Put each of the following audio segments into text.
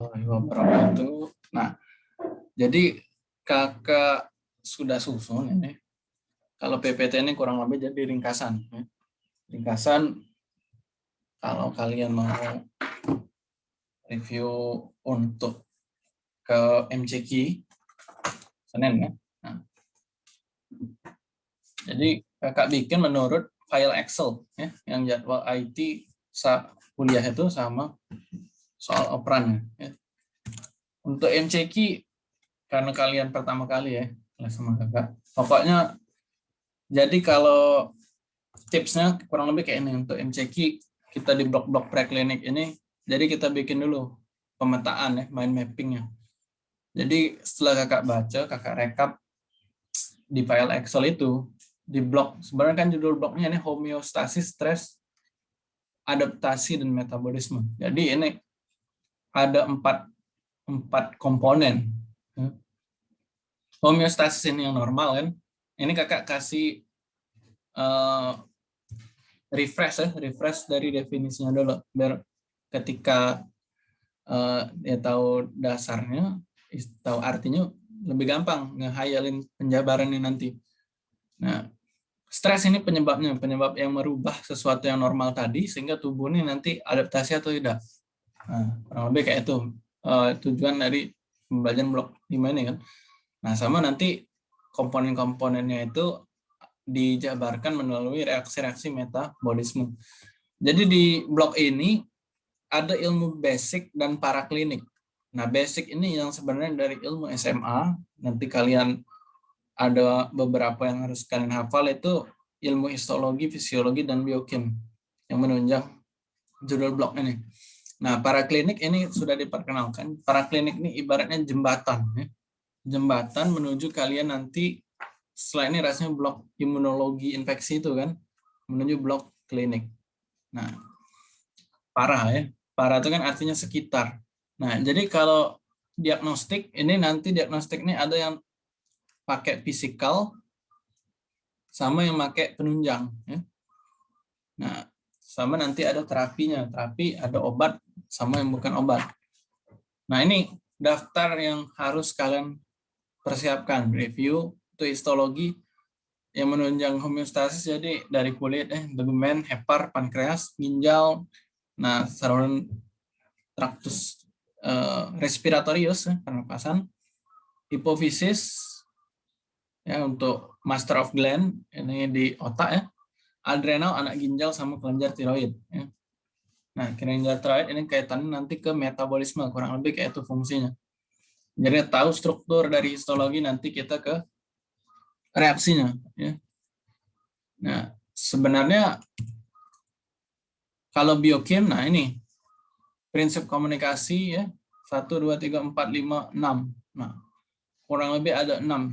wabarakatuh. Nah, jadi kakak sudah susun ini. Kalau PPT ini kurang lebih jadi ringkasan. Ya. Ringkasan kalau kalian mau review untuk ke MCQ Senin ya. Nah. Jadi kakak bikin menurut file Excel ya yang jadwal IT kuliah itu sama soal operan ya. Untuk MCQ karena kalian pertama kali ya sama kakak. Pokoknya jadi kalau tipsnya kurang lebih kayak ini untuk MCQ kita di blok-blok preklinik ini jadi kita bikin dulu pemetaan ya mind mappingnya. Jadi setelah kakak baca kakak rekap di file Excel itu di blok sebenarnya kan judul bloknya ini homeostasis stres adaptasi dan metabolisme. Jadi ini ada empat empat komponen. Homeostasis ini yang normal kan. Ini kakak kasih uh, refresh ya, refresh dari definisinya dulu biar ketika uh, dia tahu dasarnya, tahu artinya lebih gampang ngehayalin penjabarannya nanti. Nah, stres ini penyebabnya, penyebab yang merubah sesuatu yang normal tadi sehingga tubuh ini nanti adaptasi atau tidak. Nah, kurang lebih kayak itu uh, tujuan dari pembelajaran blok 5 ini kan. Nah, sama nanti komponen-komponennya itu dijabarkan melalui reaksi-reaksi metabolisme. Jadi di blok ini ada ilmu basic dan paraklinik. Nah, basic ini yang sebenarnya dari ilmu SMA, nanti kalian ada beberapa yang harus kalian hafal itu ilmu histologi, fisiologi, dan biokim yang menunjang judul blog ini. Nah, para klinik ini sudah diperkenalkan. Para klinik ini ibaratnya jembatan. Ya. Jembatan menuju kalian nanti, setelah ini rasanya blok imunologi infeksi itu kan, menuju blok klinik. Nah, parah ya. Parah itu kan artinya sekitar. Nah, jadi kalau diagnostik, ini nanti diagnostik ini ada yang pakai fisikal sama yang pakai penunjang. Ya. Nah, sama nanti ada terapinya. Terapi ada obat sama yang bukan obat. Nah, ini daftar yang harus kalian persiapkan. Review itu histologi yang menunjang homeostasis jadi dari kulit, eh, tegumen, hepar, pankreas, ginjal, nah saluran traktus eh, respiratorius, eh, pernapasan, hipofisis, ya untuk master of gland ini di otak ya adrenal anak ginjal sama kelenjar tiroid ya. Nah kelenjar tiroid ini kaitannya nanti ke metabolisme kurang lebih kayak itu fungsinya. Jadi tahu struktur dari histologi nanti kita ke reaksinya ya. Nah sebenarnya kalau biokim nah ini prinsip komunikasi ya satu dua tiga empat lima enam. Nah kurang lebih ada enam.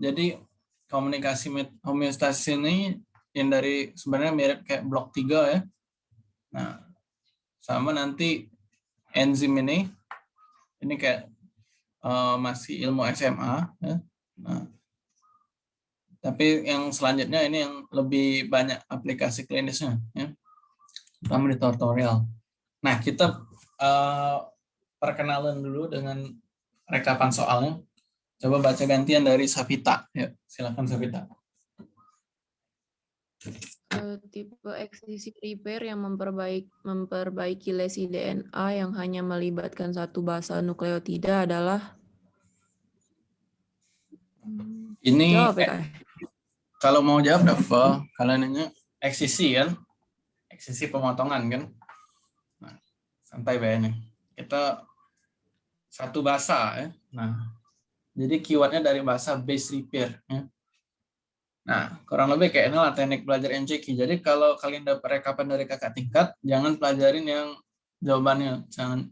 Jadi komunikasi homeostasis ini yang dari sebenarnya mirip kayak blok 3 ya. Nah, sama nanti enzim ini ini kayak uh, masih ilmu SMA ya. Nah, tapi yang selanjutnya ini yang lebih banyak aplikasi klinisnya ya. Terutama di tutorial. Nah, kita uh, perkenalan dulu dengan rekapan soalnya. Coba baca gantian dari Savita. Ya, silakan Savita. Uh, tipe eksisi repair yang memperbaik, memperbaiki lesi DNA yang hanya melibatkan satu basa nukleotida adalah ini jawab, ya, eh, kalau mau jawab apa? Kalian nanya eksisi kan? Eksisi pemotongan kan? Nah, santai bayarnya. Kita satu bahasa ya. Nah, jadi keywordnya dari bahasa base repair. Ya. Nah, kurang lebih kayak inilah teknik belajar MCQ. Jadi kalau kalian dapat rekapan dari kakak tingkat, jangan pelajarin yang jawabannya, jangan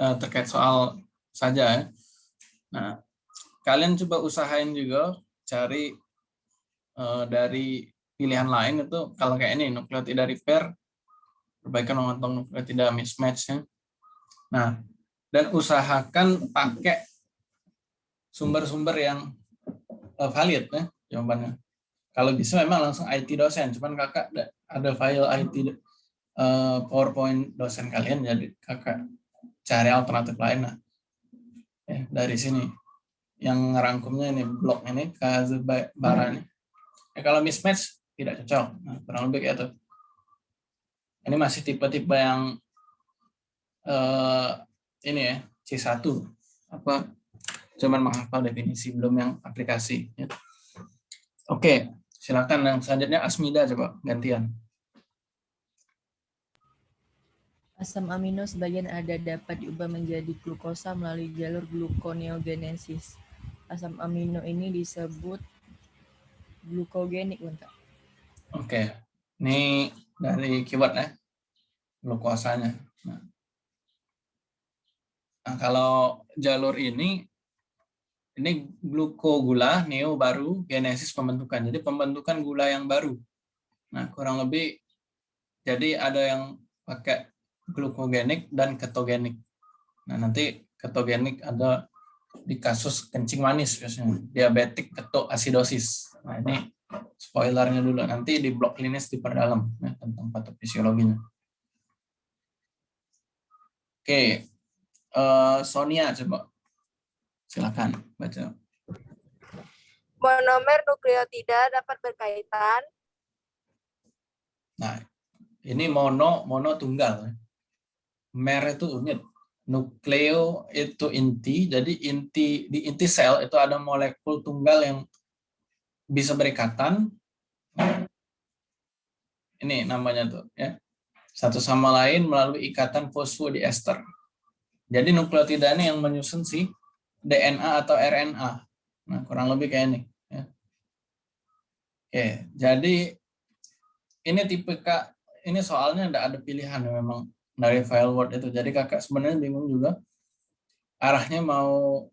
uh, terkait soal saja ya. Nah, kalian coba usahain juga cari uh, dari pilihan lain itu kalau kayak ini nukleotida repair, perbaikan memotong nukleotida mismatch ya. Nah, dan usahakan pakai sumber-sumber yang uh, valid ya jawabannya. Kalau bisa memang langsung IT dosen, cuman kakak ada file IT uh, eh, PowerPoint dosen kalian jadi kakak cari alternatif lain nah. ya, dari sini yang ngerangkumnya ini blok ini bara ini ya, kalau mismatch tidak cocok nah, kurang lebih kayak itu ini masih tipe-tipe yang uh, ini ya C1 apa cuman menghafal definisi belum yang aplikasi ya. Oke silakan yang selanjutnya Asmida coba gantian Asam amino sebagian ada dapat diubah menjadi glukosa melalui jalur gluconeogenesis. Asam amino ini disebut glukogenik, Kak. Oke, ini dari keyword ya, glukosanya. Nah. nah, kalau jalur ini, ini glukogula, neo baru, genesis pembentukan. Jadi pembentukan gula yang baru. Nah, kurang lebih, jadi ada yang pakai glukogenik dan ketogenik. Nah, nanti ketogenik ada di kasus kencing manis biasanya, diabetik ketoasidosis. Nah, ini spoilernya dulu, nanti di blok klinis diperdalam ya, tentang patofisiologinya. Oke, uh, Sonia coba. Silakan baca. Monomer nukleotida dapat berkaitan. Nah, ini mono, mono tunggal. Mer itu unit, nukleo itu inti, jadi inti di inti sel itu ada molekul tunggal yang bisa berikatan. Ini namanya tuh ya. Satu sama lain melalui ikatan fosfodiester. Jadi nukleotida ini yang menyusun si DNA atau RNA. Nah, kurang lebih kayak ini. Ya. Oke, jadi ini tipe K, ini soalnya tidak ada pilihan memang dari file Word itu. Jadi kakak sebenarnya bingung juga arahnya mau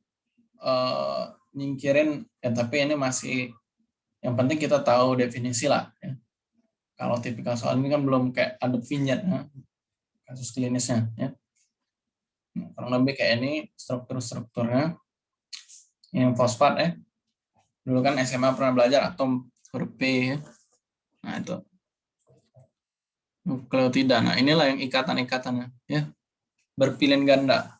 uh, nyingkirin, ya tapi ini masih yang penting kita tahu definisi lah. Ya. Kalau tipikal soal ini kan belum kayak ada vignette ya, kasus klinisnya. Ya. Nah, kurang lebih kayak ini struktur-strukturnya. Ini fosfat ya. Dulu kan SMA pernah belajar atom huruf P. Ya. Nah itu nukleotida. Nah, inilah yang ikatan-ikatannya ya. Berpilin ganda.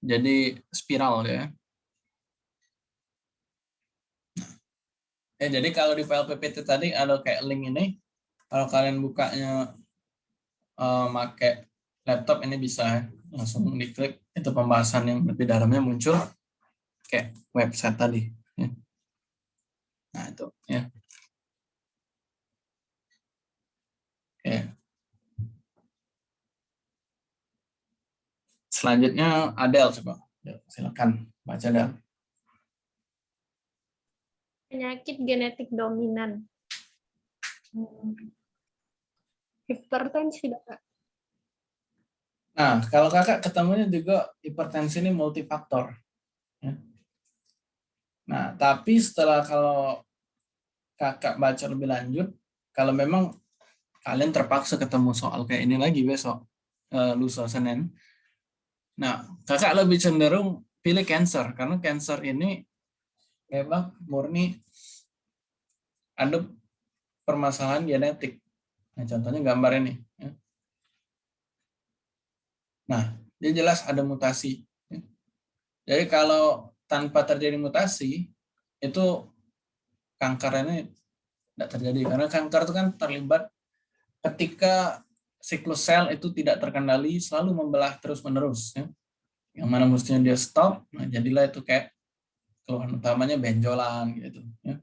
Jadi spiral ya. Ya, jadi kalau di file PPT tadi ada kayak link ini. Kalau kalian bukanya uh, pakai laptop ini bisa langsung diklik itu pembahasan yang lebih dalamnya muncul kayak website tadi. Ya. Nah itu ya. Oke. Selanjutnya Adel coba. Silakan baca Adel. Penyakit genetik dominan. Hmm. Hipertensi, Kak. Nah, kalau kakak ketemunya juga hipertensi ini multifaktor. Ya. Nah, tapi setelah kalau kakak baca lebih lanjut, kalau memang kalian terpaksa ketemu soal kayak ini lagi besok uh, lusa Senin. Nah, kakak lebih cenderung pilih cancer karena cancer ini memang murni ada permasalahan genetik. Nah, contohnya gambar ini. Ya. Nah, dia jelas ada mutasi. Jadi kalau tanpa terjadi mutasi, itu kanker ini tidak terjadi. Karena kanker itu kan terlibat ketika siklus sel itu tidak terkendali selalu membelah terus-menerus ya. Yang mana mestinya dia stop, nah jadilah itu kayak keluhan utamanya benjolan gitu ya.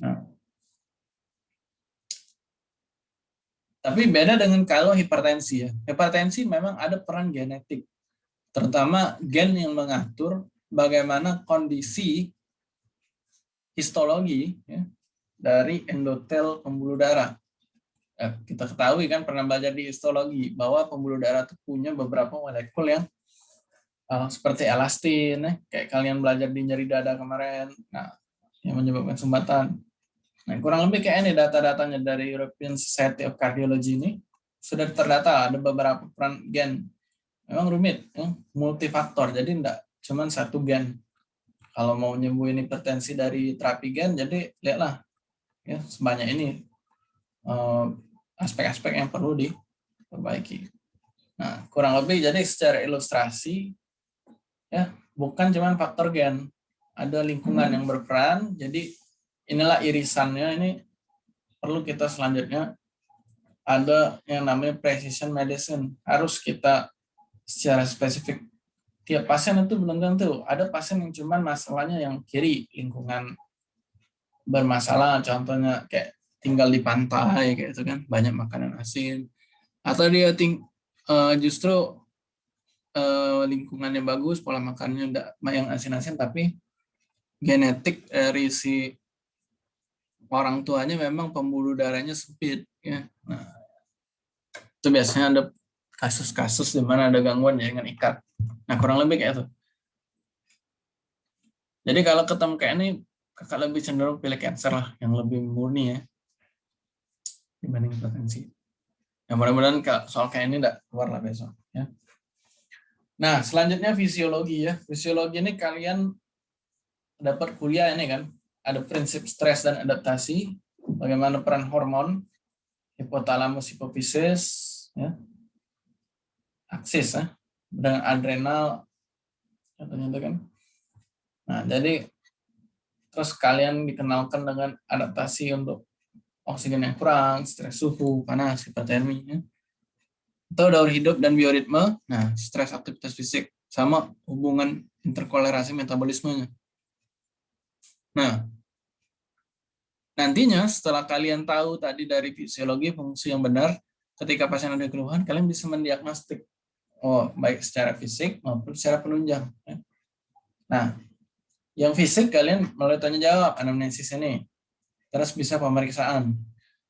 Nah. Tapi beda dengan kalau hipertensi ya. Hipertensi memang ada peran genetik. Terutama gen yang mengatur bagaimana kondisi histologi ya, dari endotel pembuluh darah Eh, kita ketahui kan pernah belajar di histologi bahwa pembuluh darah itu punya beberapa molekul yang uh, seperti elastin, eh, kayak kalian belajar di nyeri dada kemarin, nah yang menyebabkan sumbatan. Nah kurang lebih kayak ini data-datanya dari European Society of Cardiology ini sudah terdata ada beberapa peran gen. Memang rumit, ya, multifaktor, jadi enggak cuman satu gen. Kalau mau nyembuhin hipertensi dari terapi gen, jadi lihatlah ya sebanyak ini uh, aspek-aspek yang perlu diperbaiki. Nah, kurang lebih jadi secara ilustrasi ya, bukan cuma faktor gen, ada lingkungan yang berperan. Jadi inilah irisannya ini perlu kita selanjutnya. Ada yang namanya precision medicine. Harus kita secara spesifik. Tiap pasien itu belum tentu. Ada pasien yang cuman masalahnya yang kiri lingkungan bermasalah, contohnya kayak tinggal di pantai kayak itu kan. Banyak makanan asin. Atau dia ting uh, justru uh, lingkungannya bagus pola makannya enggak yang asin-asin tapi genetik dari si orang tuanya memang pembuluh darahnya sempit ya nah itu biasanya ada kasus-kasus di mana ada gangguan jaringan ikat nah kurang lebih kayak itu jadi kalau ketemu kayak ini kakak lebih cenderung pilih cancer lah yang lebih murni ya dibanding hipertensi. Ya mudah-mudahan soal kayak ini tidak keluar lah besok. Ya. Nah selanjutnya fisiologi ya. Fisiologi ini kalian dapat kuliah ini kan. Ada prinsip stres dan adaptasi. Bagaimana peran hormon, hipotalamus, hipofisis, ya. aksis ya. dengan adrenal, contohnya itu kan. Nah jadi terus kalian dikenalkan dengan adaptasi untuk oksigen yang kurang, stres suhu, panas, hipotermi, ya. atau daur hidup dan bioritme, nah stres aktivitas fisik, sama hubungan interkolerasi metabolismenya. Nah, nantinya setelah kalian tahu tadi dari fisiologi fungsi yang benar, ketika pasien ada keluhan, kalian bisa mendiagnostik, oh baik secara fisik maupun secara penunjang. Ya. Nah, yang fisik kalian melalui tanya jawab anamnesis ini terus bisa pemeriksaan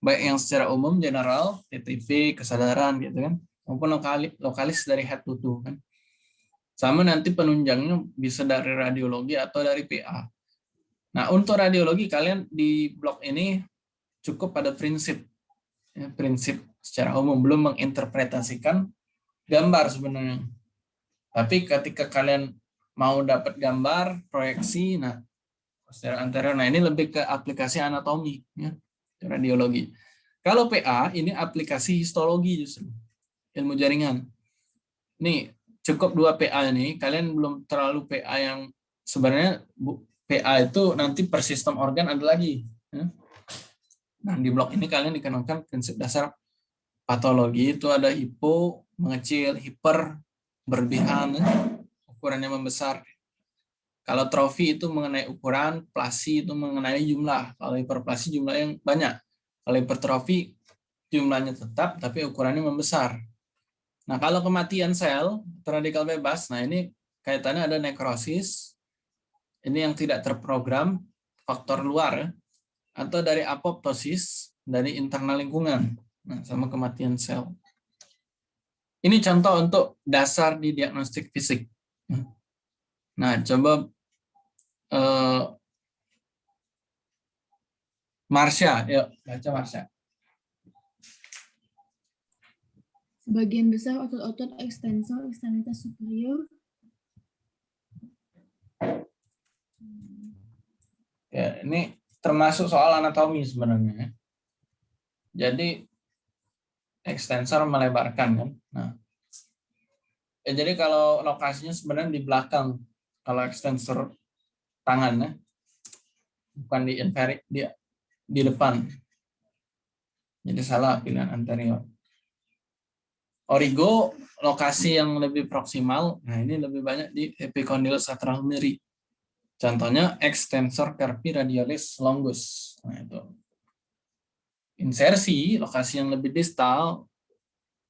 baik yang secara umum general TTV kesadaran gitu kan maupun lokalis, lokalis dari head to toe kan sama nanti penunjangnya bisa dari radiologi atau dari PA nah untuk radiologi kalian di blok ini cukup pada prinsip ya, prinsip secara umum belum menginterpretasikan gambar sebenarnya tapi ketika kalian mau dapat gambar proyeksi nah posterior anterior. Nah, ini lebih ke aplikasi anatomi ya, radiologi. Kalau PA ini aplikasi histologi justru ilmu jaringan. Nih, cukup dua PA ini, kalian belum terlalu PA yang sebenarnya PA itu nanti per sistem organ ada lagi. Ya. Nah, di blok ini kalian dikenalkan prinsip dasar patologi itu ada hipo, mengecil, hiper, berlebihan, ya. ukurannya membesar, kalau trofi itu mengenai ukuran, plasi itu mengenai jumlah. Kalau hiperplasi jumlah yang banyak. Kalau hipertrofi jumlahnya tetap tapi ukurannya membesar. Nah, kalau kematian sel radikal bebas, nah ini kaitannya ada nekrosis. Ini yang tidak terprogram, faktor luar atau dari apoptosis dari internal lingkungan. Nah, sama kematian sel. Ini contoh untuk dasar di diagnostik fisik. Nah, coba uh, Marsha, yuk baca Marsha. Sebagian besar otot-otot ekstensor ekstremitas superior Ya, ini termasuk soal anatomi sebenarnya. Jadi ekstensor melebarkan kan. Nah, ya jadi kalau lokasinya sebenarnya di belakang. Kalau ekstensor tangannya bukan di inferi di di depan jadi salah pilihan anterior origo lokasi yang lebih proksimal nah ini lebih banyak di epicondylus atrahumeri contohnya extensor carpi radialis longus nah itu insersi lokasi yang lebih distal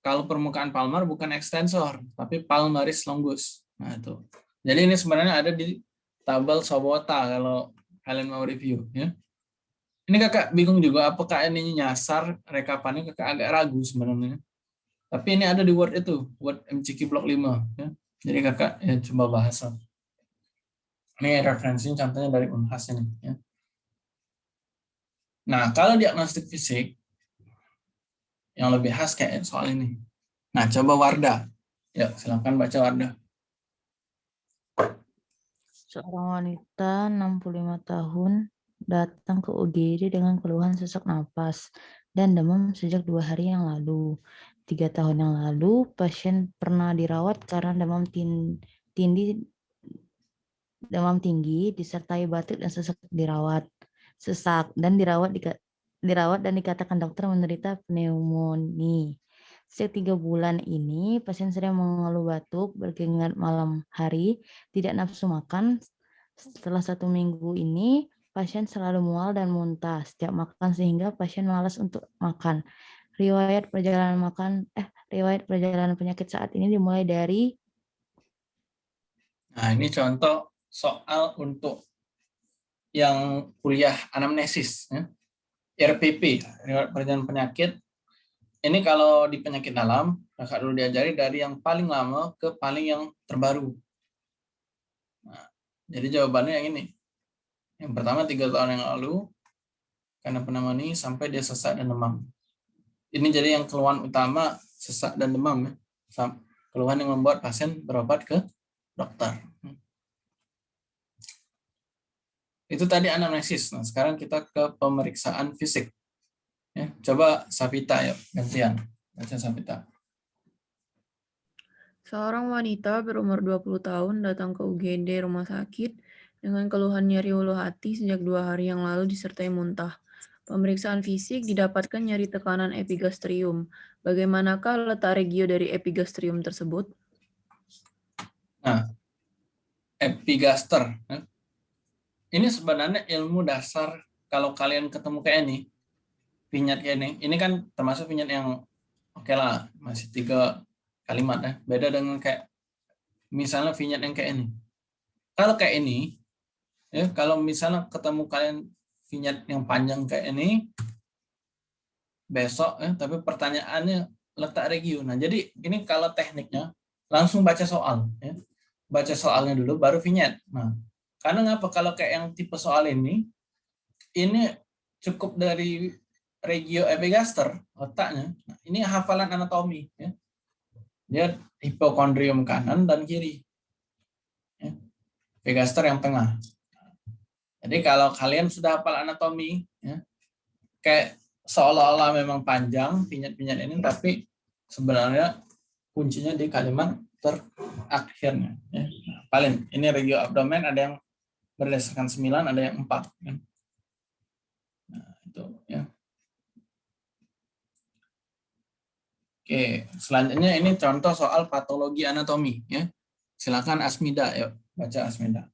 kalau permukaan palmar bukan extensor tapi palmaris longus nah itu jadi ini sebenarnya ada di tabel Sobota kalau kalian mau review ya. Ini kakak bingung juga apakah ini nyasar rekapannya kakak agak ragu sebenarnya. Tapi ini ada di Word itu, Word MCQ Block 5 ya. Jadi kakak ya coba bahas. Ini referensinya contohnya dari Unhas ini ya. Nah, kalau diagnostik fisik yang lebih khas kayak soal ini. Nah, coba Wardah. Ya, silakan baca Wardah. Seorang wanita 65 tahun datang ke UGD dengan keluhan sesak napas dan demam sejak dua hari yang lalu. tiga tahun yang lalu, pasien pernah dirawat karena demam tin- tindi demam tinggi disertai batuk dan sesak dirawat sesak dan dirawat dika- dirawat dan dikatakan dokter menderita pneumonia. Sejak tiga bulan ini, pasien sering mengeluh batuk, berkeringat malam hari, tidak nafsu makan. Setelah satu minggu ini, pasien selalu mual dan muntah setiap makan sehingga pasien malas untuk makan. Riwayat perjalanan makan, eh, riwayat perjalanan penyakit saat ini dimulai dari Nah, ini contoh soal untuk yang kuliah anamnesis. Ya. RPP, riwayat perjalanan penyakit. Ini kalau di penyakit dalam, kakak dulu diajari dari yang paling lama ke paling yang terbaru. Nah, jadi jawabannya yang ini. Yang pertama tiga tahun yang lalu, karena pneumonia sampai dia sesak dan demam. Ini jadi yang keluhan utama sesak dan demam. Ya. Keluhan yang membuat pasien berobat ke dokter. Itu tadi anamnesis. Nah, sekarang kita ke pemeriksaan fisik. Ya, coba Sapita ya, gantian. Baca Sapita. Seorang wanita berumur 20 tahun datang ke UGD rumah sakit dengan keluhan nyeri ulu hati sejak dua hari yang lalu disertai muntah. Pemeriksaan fisik didapatkan nyeri tekanan epigastrium. Bagaimanakah letak regio dari epigastrium tersebut? Nah, epigaster. Ini sebenarnya ilmu dasar kalau kalian ketemu kayak ini, vinyet kayak ini, ini kan termasuk vinyet yang oke lah, masih tiga kalimat ya. Beda dengan kayak misalnya vinyet yang kayak ini. Kalau kayak ini, ya kalau misalnya ketemu kalian vinyet yang panjang kayak ini, besok ya, tapi pertanyaannya letak regio. Nah, jadi ini kalau tekniknya langsung baca soal ya. Baca soalnya dulu baru vinyet. Nah, karena ngapa kalau kayak yang tipe soal ini ini cukup dari regio epigaster otaknya. Nah, ini hafalan anatomi ya. Dia hipokondrium kanan dan kiri. Ya. Epigaster yang tengah. Jadi kalau kalian sudah hafal anatomi ya, kayak seolah-olah memang panjang pinyat-pinyat ini tapi sebenarnya kuncinya di kalimat terakhirnya ya. Nah, paling ini regio abdomen ada yang berdasarkan 9 ada yang 4 kan. Nah, itu ya. Oke, selanjutnya ini contoh soal patologi anatomi ya. Silakan Asmida yuk baca Asmida.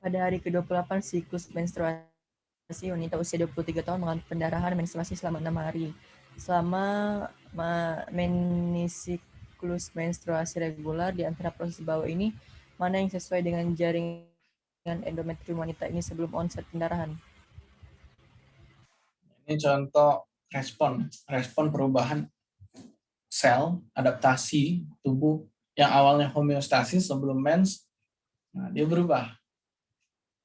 Pada hari ke-28 siklus menstruasi wanita usia 23 tahun mengalami pendarahan menstruasi selama enam hari. Selama ma- menisiklus menstruasi regular di antara proses bawah ini, mana yang sesuai dengan jaringan endometrium wanita ini sebelum onset pendarahan? Ini contoh respon, respon perubahan sel, adaptasi tubuh yang awalnya homeostasis sebelum mens, nah dia berubah.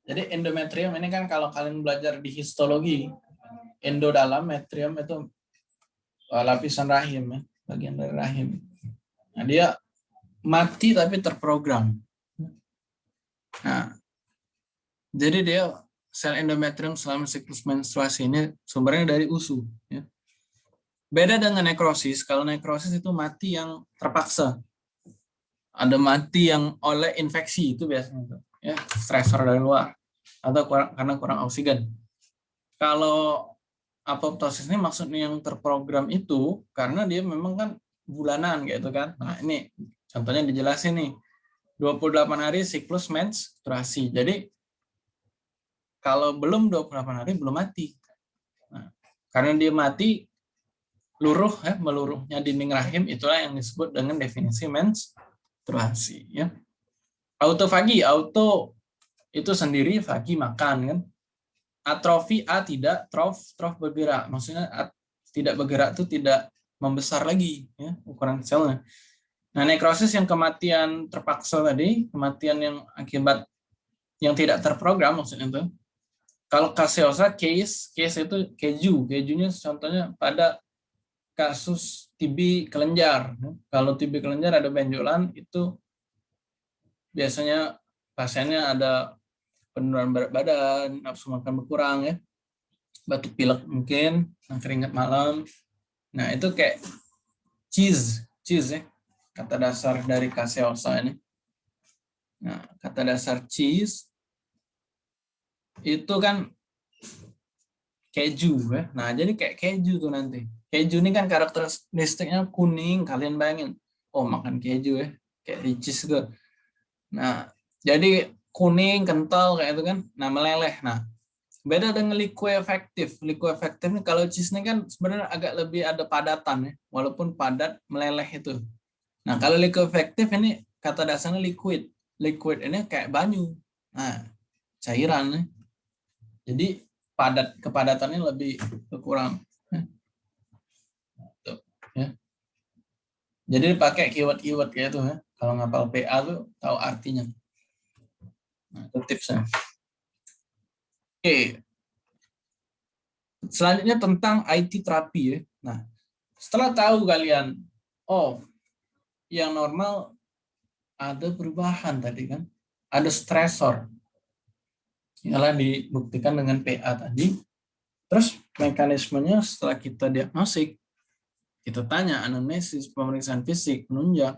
Jadi endometrium ini kan kalau kalian belajar di histologi, endo dalam, metrium itu uh, lapisan rahim ya, bagian dari rahim. Nah, dia mati tapi terprogram. Nah, jadi dia sel endometrium selama siklus menstruasi ini sumbernya dari usus. Ya. Beda dengan nekrosis, kalau nekrosis itu mati yang terpaksa. Ada mati yang oleh infeksi itu biasanya. Ya, stresor dari luar atau kurang, karena kurang oksigen. Kalau apoptosis ini maksudnya yang terprogram itu karena dia memang kan bulanan gitu kan. Nah, ini contohnya dijelasin nih. 28 hari siklus menstruasi. Jadi kalau belum 28 hari belum mati. Nah, karena dia mati luruh ya, meluruhnya dinding rahim itulah yang disebut dengan definisi menstruasi ya. Autofagi, auto itu sendiri fagi makan kan. Atrofi A tidak, trof trof bergerak. Maksudnya tidak bergerak itu tidak membesar lagi ya ukuran selnya. Nah, nekrosis yang kematian terpaksa tadi, kematian yang akibat yang tidak terprogram maksudnya itu. Kalau kaseosa case, case itu keju, kejunya contohnya pada kasus TB kelenjar. Kalau TB kelenjar ada benjolan itu biasanya pasiennya ada penurunan berat badan, nafsu makan berkurang ya. batuk pilek mungkin, keringat malam. Nah, itu kayak cheese, cheese ya, kata dasar dari caseosa ini. Nah, kata dasar cheese itu kan keju ya. Nah, jadi kayak keju tuh nanti. Keju ini kan karakteristiknya kuning, kalian bayangin. Oh, makan keju ya, kayak cheese gitu. Nah, jadi kuning, kental kayak itu kan. Nah, meleleh. Nah, beda dengan liquefactive. Liquefactive ini kalau cheese ini kan sebenarnya agak lebih ada padatan ya, walaupun padat meleleh itu. Nah, kalau liquefactive ini kata dasarnya liquid. Liquid ini kayak banyu. Nah, cairan ya. Jadi padat kepadatannya lebih berkurang. Tuh, ya. Jadi pakai keyword-keyword kayak itu ya. Kalau ngapal PA tuh tahu artinya. Nah, itu tipsnya. Oke. Selanjutnya tentang IT terapi ya. Nah, setelah tahu kalian, oh, yang normal ada perubahan tadi kan. Ada stresor ialah dibuktikan dengan PA tadi. Terus mekanismenya setelah kita diagnostik, kita tanya anamnesis, pemeriksaan fisik, menunjang.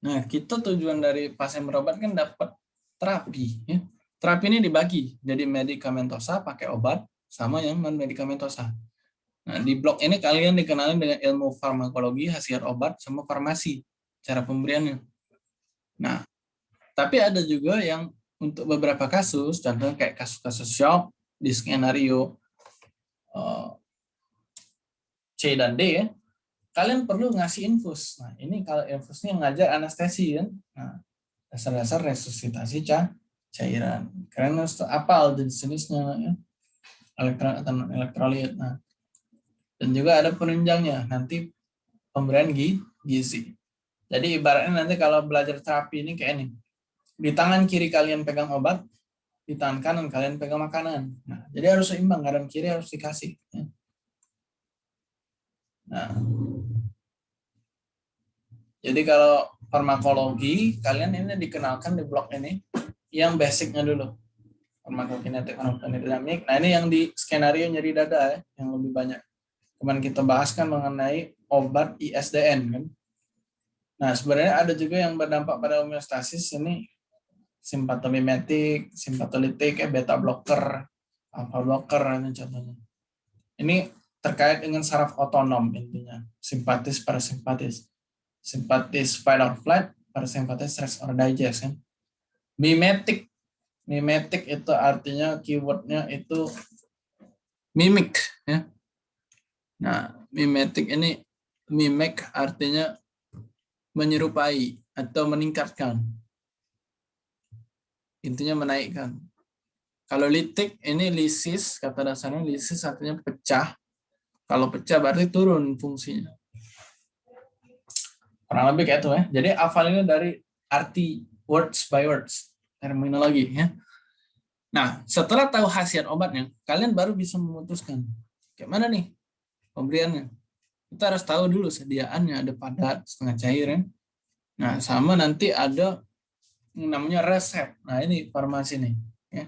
Nah, kita tujuan dari pasien berobat kan dapat terapi. Ya. Terapi ini dibagi jadi medikamentosa pakai obat sama yang non medikamentosa. Nah, di blok ini kalian dikenalin dengan ilmu farmakologi, hasil obat, sama farmasi, cara pemberiannya. Nah, tapi ada juga yang untuk beberapa kasus, contohnya kayak kasus-kasus shock di skenario uh, C dan D ya, kalian perlu ngasih infus. Nah, ini kalau infusnya ngajar anestesi kan. Nah, dasar-dasar resusitasi cairan. Harus apal jenis-jenisnya ya. Elektron atau elektrolit. Nah, dan juga ada penunjangnya. Nanti pemberian gizi. Jadi ibaratnya nanti kalau belajar terapi ini kayak ini di tangan kiri kalian pegang obat, di tangan kanan kalian pegang makanan. Nah, jadi harus seimbang, kanan kiri harus dikasih. Ya. Nah, jadi kalau farmakologi, kalian ini dikenalkan di blok ini, yang basicnya dulu. Farmakokinetik, farmakodinamik. Nah, ini yang di skenario nyeri dada ya, yang lebih banyak. Kemarin kita bahas kan mengenai obat ISDN kan. Nah, sebenarnya ada juga yang berdampak pada homeostasis ini simpatomimetik, simpatolitik, ya, beta blocker, alpha blocker ini contohnya. Ini terkait dengan saraf otonom intinya, simpatis parasimpatis. Simpatis fight or flight, parasimpatis stress or digest kan. Mimetik, mimetik itu artinya keywordnya itu mimik ya. Nah, mimetik ini mimik artinya menyerupai atau meningkatkan intinya menaikkan. Kalau litik ini lisis, kata dasarnya lisis artinya pecah. Kalau pecah berarti turun fungsinya. Kurang lebih kayak itu ya. Jadi hafal ini dari arti words by words, terminologi ya. Nah, setelah tahu khasiat obatnya, kalian baru bisa memutuskan kayak mana nih pemberiannya. Kita harus tahu dulu sediaannya, ada padat, setengah cair ya. Nah, sama nanti ada namanya resep. Nah ini farmasi nih. Ya.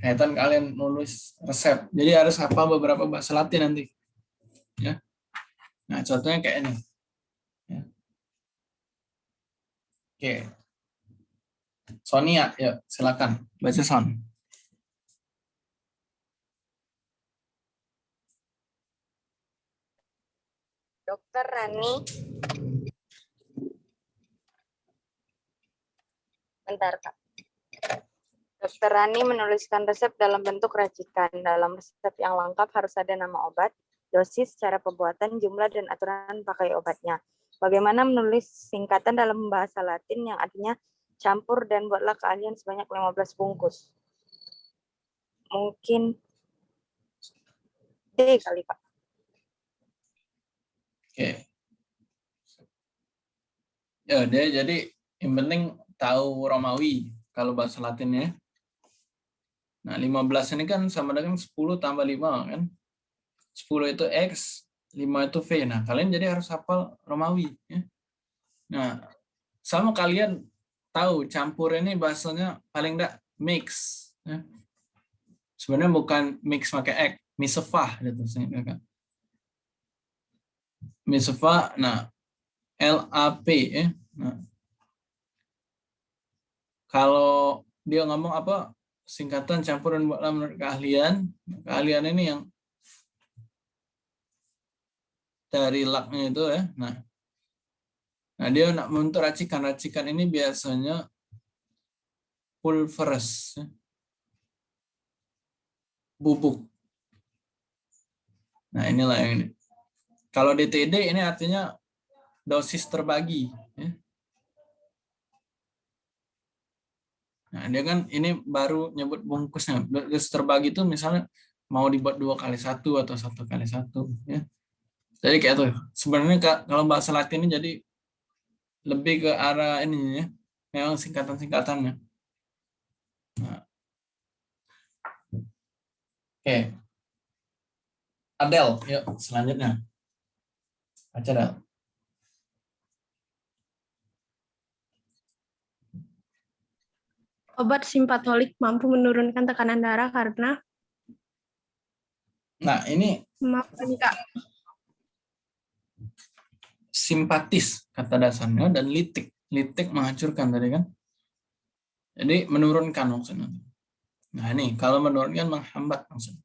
Kaitan kalian nulis resep. Jadi harus hafal beberapa bahasa Latin nanti. Ya. Nah contohnya kayak ini. Ya. Oke. Sonia, ya silakan baca Son. Dokter Rani Bentar, Kak. Dokter Rani menuliskan resep dalam bentuk racikan. Dalam resep yang lengkap harus ada nama obat, dosis, cara pembuatan, jumlah, dan aturan pakai obatnya. Bagaimana menulis singkatan dalam bahasa Latin yang artinya campur dan buatlah keahlian sebanyak 15 bungkus. Mungkin D kali, Pak. Oke. Ya, dia jadi yang penting tahu Romawi kalau bahasa Latinnya. Nah, 15 ini kan sama dengan 10 tambah 5 kan. 10 itu X, 5 itu V. Nah, kalian jadi harus hafal Romawi. Ya. Nah, sama kalian tahu campur ini bahasanya paling enggak mix. Ya. Sebenarnya bukan mix pakai X, misefah gitu seingat kakak. Misefah, nah LAP ya. Nah, kalau dia ngomong apa singkatan campuran buatlah menurut keahlian, keahlian ini yang dari laknya itu ya. Nah, nah dia nak membentuk racikan. Racikan ini biasanya pulveres, ya. bubuk. Nah inilah yang ini. Kalau DTD ini artinya dosis terbagi. Ya. Nah dia kan ini baru nyebut bungkusnya. Dosis terbagi itu misalnya mau dibuat dua kali satu atau satu kali satu. Ya. Jadi kayak tuh. Sebenarnya kalau bahasa Latin ini jadi lebih ke arah ini ya. Memang singkatan-singkatannya. Nah. Oke. Adel, yuk selanjutnya. Baca Adel. Obat simpatolik mampu menurunkan tekanan darah karena Nah, ini maaf Kak. Simpatis kata dasarnya dan litik. Litik menghancurkan tadi kan. Jadi menurunkan maksudnya. Nah, ini kalau menurunkan menghambat maksudnya.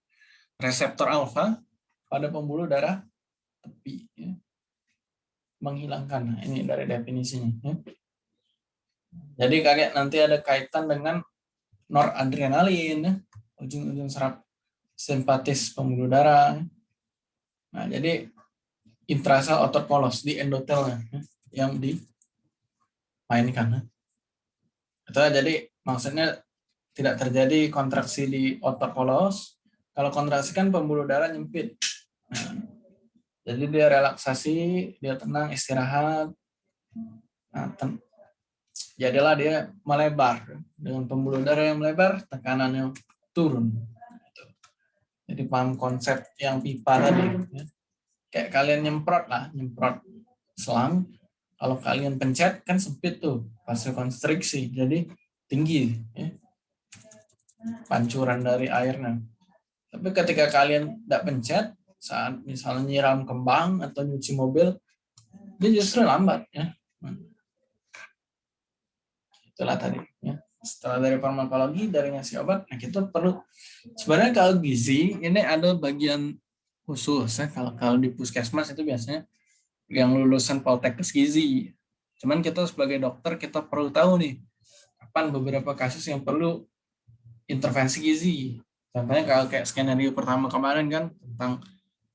Reseptor alfa pada pembuluh darah tepi ya. menghilangkan. Nah, ini dari definisinya ya. Jadi kayak nanti ada kaitan dengan noradrenalin, ya. ujung-ujung saraf simpatis pembuluh darah. Nah, jadi intrasel otot polos di endotelnya ya, yang dimainkan. Itu jadi maksudnya tidak terjadi kontraksi di otot polos. Kalau kontraksi kan pembuluh darah nyempit. Nah, jadi dia relaksasi, dia tenang, istirahat. Nah, ten jadilah dia melebar dengan pembuluh darah yang melebar tekanannya turun jadi paham konsep yang pipa tadi ya. Kayak kalian nyemprot lah nyemprot selang. Kalau kalian pencet kan sempit tuh fase konstriksi jadi tinggi ya. pancuran dari airnya. Tapi ketika kalian tidak pencet saat misalnya nyiram kembang atau nyuci mobil dia justru lambat ya. Itulah tadi ya. Setelah dari farmakologi dari ngasih obat nah kita perlu. Sebenarnya kalau gizi ini ada bagian khusus ya kalau kalau di puskesmas itu biasanya yang lulusan poltekkes gizi cuman kita sebagai dokter kita perlu tahu nih kapan beberapa kasus yang perlu intervensi gizi contohnya kalau kayak skenario pertama kemarin kan tentang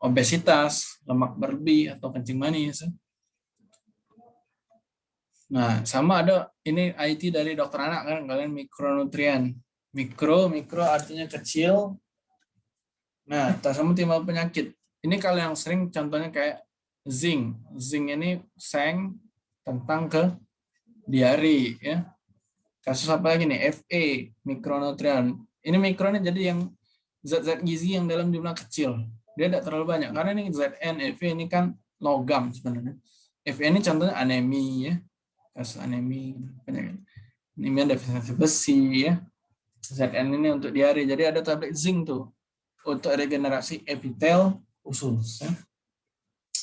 obesitas lemak berlebih atau kencing manis Nah, sama ada ini IT dari dokter anak kan kalian mikronutrien. Mikro, mikro artinya kecil. Nah, tak sama timbul penyakit. Ini kalau yang sering contohnya kayak zinc. Zinc ini seng tentang ke diare ya. Kasus apa lagi nih? FA, mikronutrien. Ini mikro ini jadi yang zat-zat gizi yang dalam jumlah kecil. Dia tidak terlalu banyak karena ini ZN, FA ini kan logam sebenarnya. FA ini contohnya anemi ya kasus anemi penyakit anemia defisiensi besi ya ZN ini untuk diare jadi ada tablet zinc tuh untuk regenerasi epitel usus ya.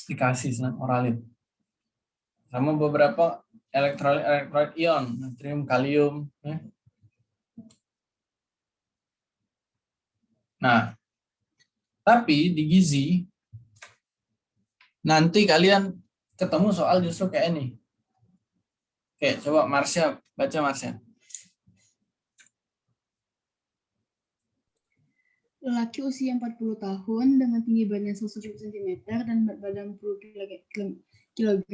dikasih selang oralit sama beberapa elektrolit elektrolit ion natrium kalium ya. nah tapi di gizi nanti kalian ketemu soal justru kayak ini Oke, coba Marsha, baca Marsha. Lelaki usia 40 tahun dengan tinggi badan 170 cm dan berat badan 10 kg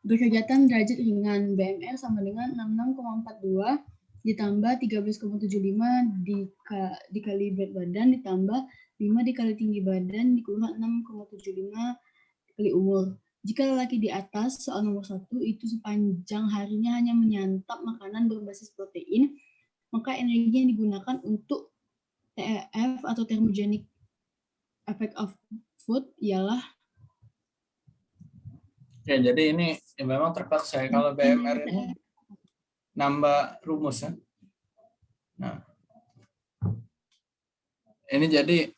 berkegiatan derajat ringan BMR sama dengan 66,42 ditambah 13,75 dikali berat badan ditambah 5 dikali tinggi badan dikurang 6,75 kali umur. Jika lelaki di atas soal nomor satu itu sepanjang harinya hanya menyantap makanan berbasis protein, maka energi yang digunakan untuk TEF atau thermogenic effect of food ialah Ya, jadi ini ya memang terpaksa ya kalau BMR ini nambah rumus ya. Nah, ini jadi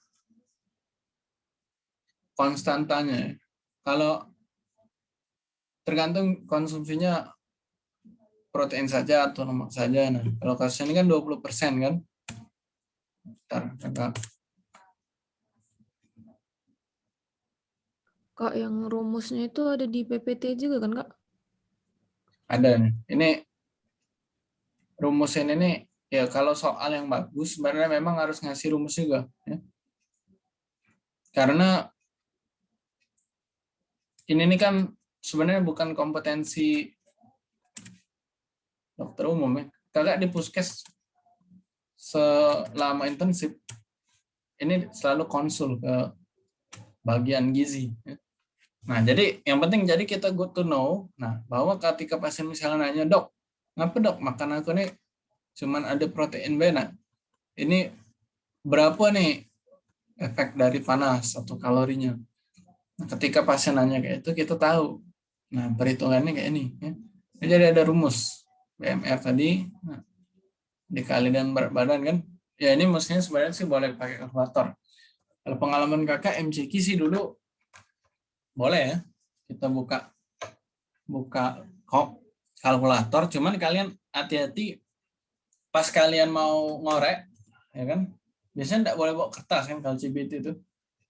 konstantanya. Kalau tergantung konsumsinya protein saja atau lemak saja. Nah, kalau kasus ini kan 20% kan. Bentar, kakak. Kak, yang rumusnya itu ada di PPT juga kan, Kak? Ada nih. Ini rumusnya ini ya kalau soal yang bagus sebenarnya memang harus ngasih rumus juga ya. Karena ini nih kan sebenarnya bukan kompetensi dokter umum ya. Kakak di puskes selama intensif ini selalu konsul ke bagian gizi. ya. Nah, jadi yang penting jadi kita good to know. Nah, bahwa ketika pasien misalnya nanya, dok, ngapa dok makan aku nih cuman ada protein B, nah ini berapa nih efek dari panas atau kalorinya? Nah, ketika pasien nanya kayak itu, kita tahu. Nah, perhitungannya kayak ini. Ya. Jadi ada rumus BMR tadi, nah, dikali dengan berat badan kan. Ya ini mestinya sebenarnya sih boleh pakai kalkulator. Kalau pengalaman kakak MCQ sih dulu boleh ya. Kita buka buka kok kalkulator. Cuman kalian hati-hati pas kalian mau ngorek ya kan? Biasanya tidak boleh bawa kertas kan kalau CBT itu.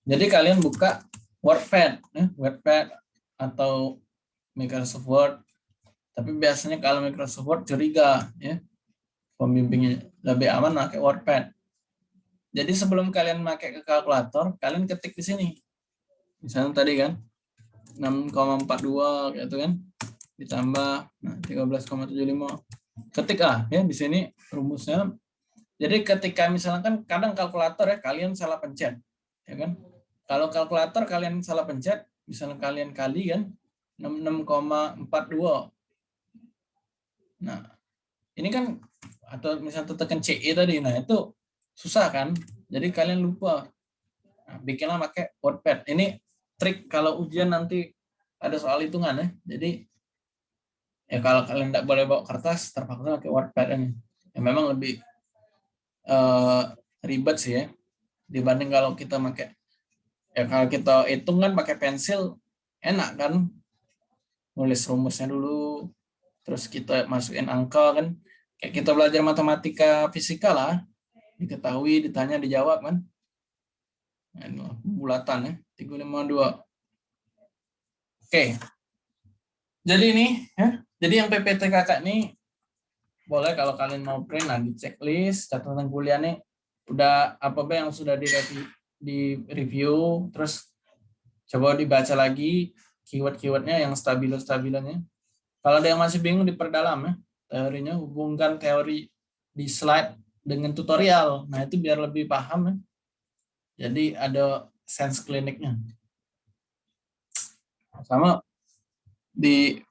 Jadi kalian buka WordPad ya, WordPad atau Microsoft Word. Tapi biasanya kalau Microsoft Word curiga ya pembimbingnya lebih aman pakai WordPad jadi sebelum kalian pakai ke kalkulator kalian ketik di sini. Misalnya tadi kan 6,42 gitu kan ditambah nah 13,75 ketik ah ya di sini rumusnya. Jadi ketika misalkan kadang kalkulator ya kalian salah pencet ya kan? Kalau kalkulator kalian salah pencet misalnya kalian kali kan 66,42 nah ini kan atau misalnya tekan CE tadi nah itu susah kan? Jadi kalian lupa. Nah, bikinlah pakai WordPad ini trik kalau ujian nanti ada soal hitungan ya. Jadi ya kalau kalian tidak boleh bawa kertas terpaksa pakai WordPad ini. Ya memang lebih uh, ribet sih ya. Dibanding kalau kita pakai ya kalau kita hitung kan pakai pensil enak kan? Nulis rumusnya dulu terus kita masukin angka kan kayak kita belajar matematika fisika lah diketahui ditanya dijawab kan nah, bulatan ya 352. Oke. Jadi ini ya. Jadi yang PPT kakak ini boleh kalau kalian mau print di checklist catatan kuliah nih udah apa apa yang sudah di review, terus coba dibaca lagi keyword-keywordnya yang stabilo-stabilonya. Kalau ada yang masih bingung diperdalam ya teorinya hubungkan teori di slide dengan tutorial. Nah itu biar lebih paham ya. Jadi ada sense kliniknya. Sama di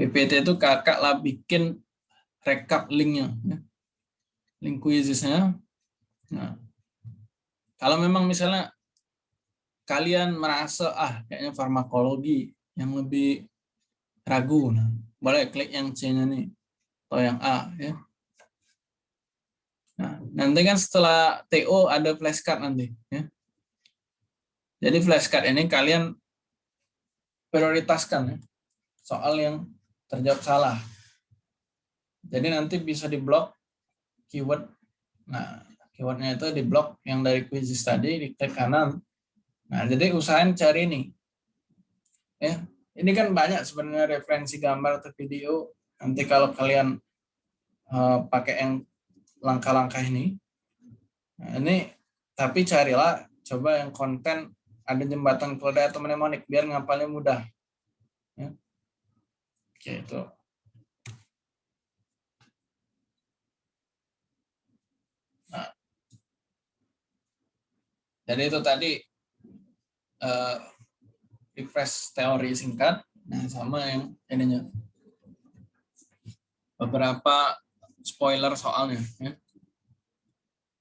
PPT itu kakak lah bikin rekap linknya. Ya. Link quizesnya. Nah, kalau memang misalnya kalian merasa ah kayaknya farmakologi yang lebih ragu, nah boleh klik yang C-nya nih atau yang A ya. Nah, nanti kan setelah TO ada flashcard nanti. Ya. Jadi flashcard ini kalian prioritaskan ya, soal yang terjawab salah. Jadi nanti bisa diblok keyword. Nah, keywordnya itu diblok yang dari quizzes tadi, di kanan. Nah, jadi usahain cari ini. Ya, ini kan banyak sebenarnya referensi gambar atau video. Nanti kalau kalian uh, pakai yang langkah-langkah ini. Nah, ini tapi carilah coba yang konten ada jembatan keledai atau mnemonik biar ngapalnya mudah. Ya. Oke, itu. Nah. Jadi itu tadi uh, refresh teori singkat. Nah, sama yang ininya. Beberapa spoiler soalnya. Ya.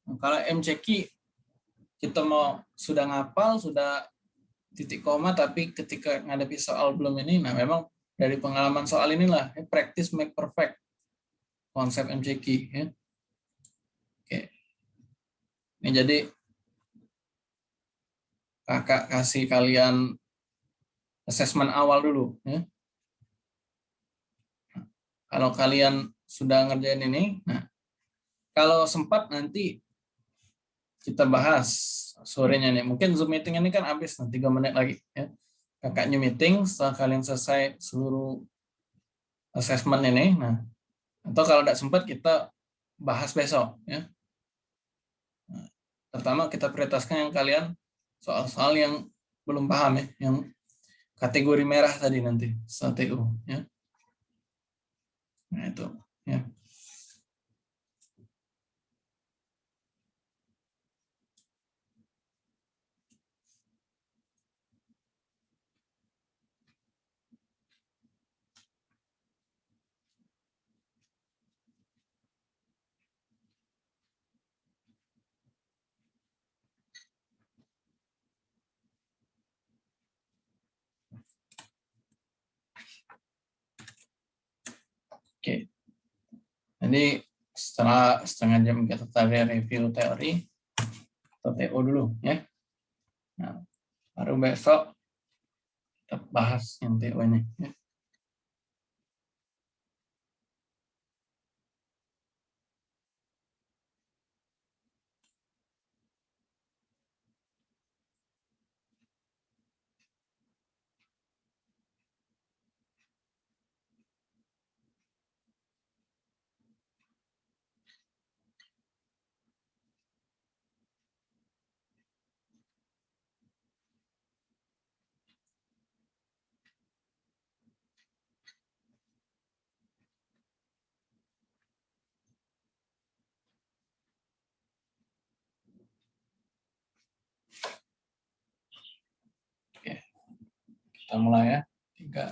Nah, kalau MCQ kita mau sudah ngapal, sudah titik koma, tapi ketika ngadepi soal belum ini, nah memang dari pengalaman soal inilah, ya, practice make perfect, konsep MCQ. Ya. Oke. Ini jadi, kakak kasih kalian assessment awal dulu. Ya. Kalau kalian sudah ngerjain ini, nah kalau sempat nanti kita bahas sorenya nih. Mungkin Zoom meeting ini kan habis nanti tiga menit lagi. Ya. Kakaknya meeting setelah kalian selesai seluruh assessment ini. Nah, atau kalau tidak sempat kita bahas besok. Ya. Nah, pertama kita prioritaskan yang kalian soal-soal yang belum paham ya, yang kategori merah tadi nanti STU ya. Nah itu ya. Oke. Jadi setelah setengah jam kita tadi review teori atau TO dulu ya. Nah, baru besok kita bahas yang TO ini ya. Kita mulai ya. Tiga,